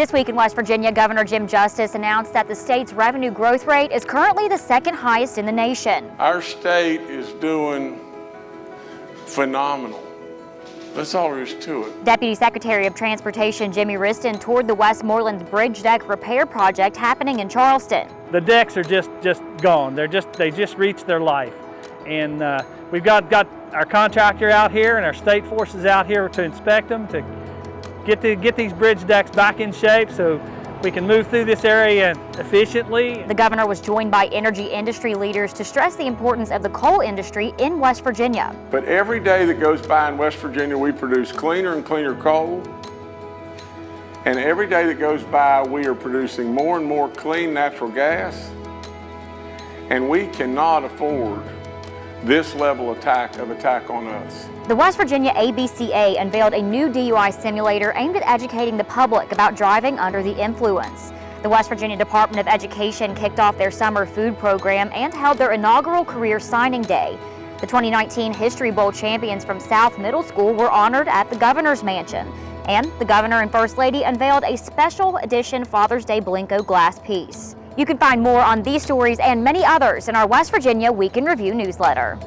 This week in West Virginia, Governor Jim Justice announced that the state's revenue growth rate is currently the second highest in the nation. Our state is doing phenomenal. That's all there is to it. Deputy Secretary of Transportation Jimmy Wriston toured the Westmoreland Bridge Deck Repair Project happening in Charleston. The decks are just, just gone. They're just, they just reached their life. And uh, we've got, got our contractor out here and our state forces out here to inspect them, to get, to get these bridge decks back in shape so we can move through this area efficiently. The governor was joined by energy industry leaders to stress the importance of the coal industry in West Virginia. But every day that goes by in West Virginia, we produce cleaner and cleaner coal. And every day that goes by, we are producing more and more clean natural gas. And we cannot afford this level attack of attack on us. The West Virginia ABCA unveiled a new DUI simulator aimed at educating the public about driving under the influence. The West Virginia Department of Education kicked off their summer food program and held their inaugural career signing day. The 2019 History Bowl champions from South Middle School were honored at the Governor's Mansion. And the Governor and First Lady unveiled a special edition Father's Day Blenko glass piece. You can find more on these stories and many others in our West Virginia Week in Review newsletter.